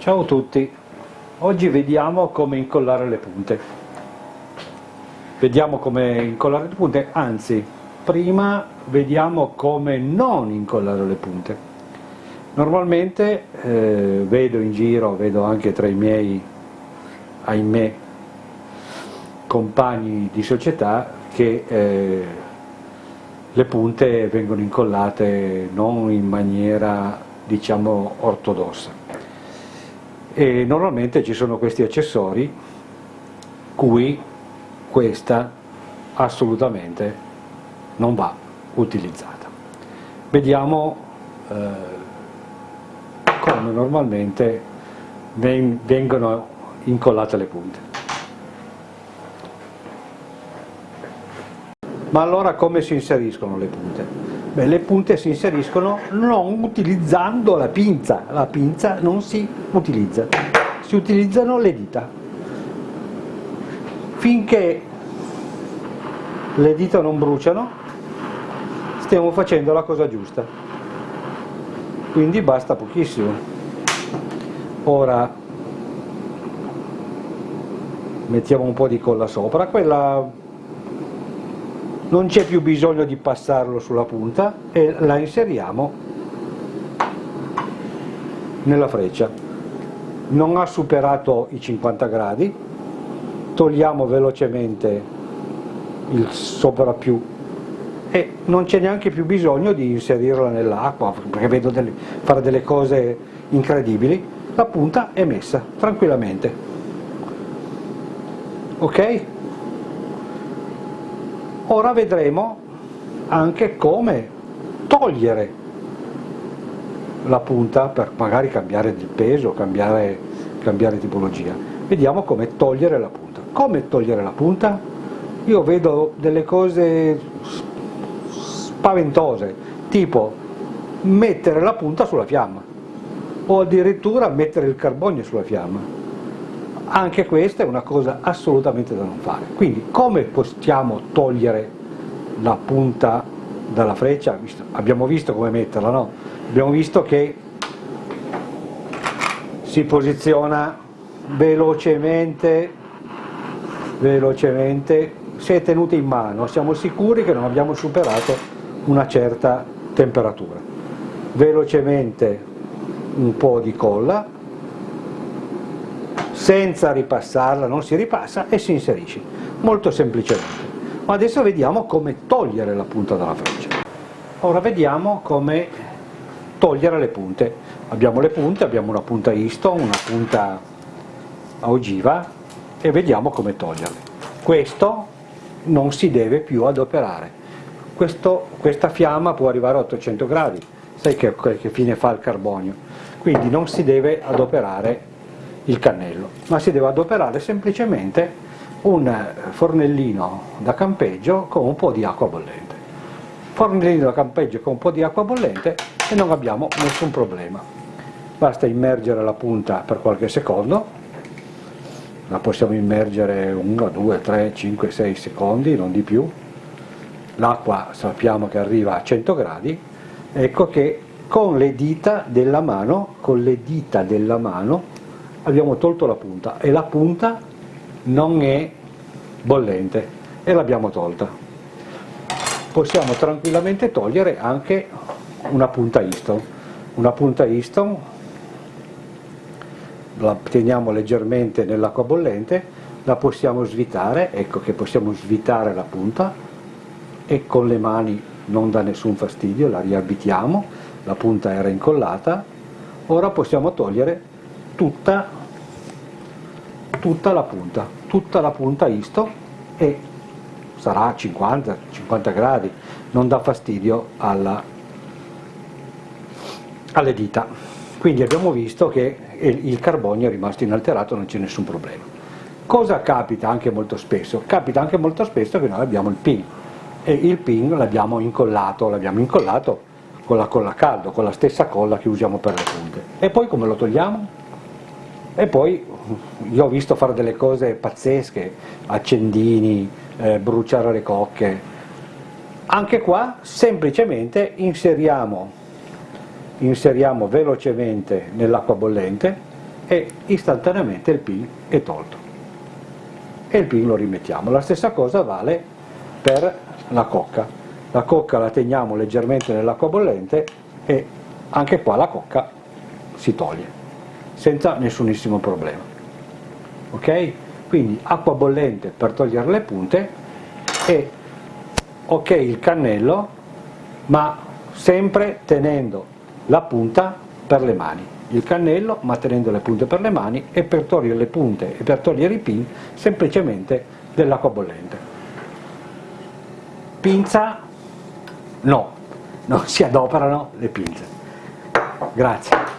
Ciao a tutti, oggi vediamo come incollare le punte. Vediamo come incollare le punte, anzi, prima vediamo come non incollare le punte. Normalmente eh, vedo in giro, vedo anche tra i miei, ahimè, compagni di società che eh, le punte vengono incollate non in maniera diciamo ortodossa e normalmente ci sono questi accessori cui questa assolutamente non va utilizzata. Vediamo eh, come normalmente vengono incollate le punte. Ma allora come si inseriscono le punte? Beh, le punte si inseriscono non utilizzando la pinza, la pinza non si utilizza, si utilizzano le dita. Finché le dita non bruciano, stiamo facendo la cosa giusta, quindi basta pochissimo. Ora mettiamo un po' di colla sopra, quella non c'è più bisogno di passarlo sulla punta e la inseriamo nella freccia. Non ha superato i 50 gradi. Togliamo velocemente il sovrappiù e non c'è neanche più bisogno di inserirla nell'acqua perché vedo delle, fare delle cose incredibili. La punta è messa tranquillamente. Ok? Ora vedremo anche come togliere la punta per magari cambiare il peso, cambiare, cambiare tipologia. Vediamo come togliere la punta. Come togliere la punta? Io vedo delle cose spaventose, tipo mettere la punta sulla fiamma o addirittura mettere il carbonio sulla fiamma anche questa è una cosa assolutamente da non fare. Quindi come possiamo togliere la punta dalla freccia? Abbiamo visto come metterla, no? Abbiamo visto che si posiziona velocemente, velocemente, se è tenuta in mano siamo sicuri che non abbiamo superato una certa temperatura. Velocemente un po' di colla, senza ripassarla, non si ripassa e si inserisce, molto semplicemente. Ma adesso vediamo come togliere la punta dalla freccia. Ora vediamo come togliere le punte. Abbiamo le punte, abbiamo una punta Easton, una punta a ogiva e vediamo come toglierle. Questo non si deve più adoperare. Questo, questa fiamma può arrivare a 800 gradi, sai che, che fine fa il carbonio, quindi non si deve adoperare il cannello, ma si deve adoperare semplicemente un fornellino da campeggio con un po' di acqua bollente. Fornellino da campeggio con un po' di acqua bollente e non abbiamo nessun problema. Basta immergere la punta per qualche secondo, la possiamo immergere 1, 2, 3, 5, 6 secondi, non di più. L'acqua sappiamo che arriva a 100 gradi, ecco che con le dita della mano, con le dita della mano abbiamo tolto la punta e la punta non è bollente e l'abbiamo tolta. Possiamo tranquillamente togliere anche una punta Easton. Una punta Easton la teniamo leggermente nell'acqua bollente, la possiamo svitare, ecco che possiamo svitare la punta e con le mani non dà nessun fastidio, la riabitiamo, la punta era incollata, ora possiamo togliere tutta, tutta la punta, tutta la punta isto e sarà 50-50 gradi, non dà fastidio alla, alle dita. Quindi abbiamo visto che il carbonio è rimasto inalterato, non c'è nessun problema. Cosa capita anche molto spesso? Capita anche molto spesso che noi abbiamo il pin e il pin l'abbiamo incollato, l'abbiamo incollato con la colla caldo, con la stessa colla che usiamo per le punte. E poi come lo togliamo? E poi io ho visto fare delle cose pazzesche, accendini, eh, bruciare le cocche. Anche qua semplicemente inseriamo, inseriamo velocemente nell'acqua bollente e istantaneamente il pin è tolto e il pin lo rimettiamo. La stessa cosa vale per la cocca. La cocca la teniamo leggermente nell'acqua bollente e anche qua la cocca si toglie senza nessunissimo problema. Ok? Quindi acqua bollente per togliere le punte e ok il cannello ma sempre tenendo la punta per le mani. Il cannello ma tenendo le punte per le mani e per togliere le punte e per togliere i pin semplicemente dell'acqua bollente. Pinza? No. Non si adoperano le pinze. Grazie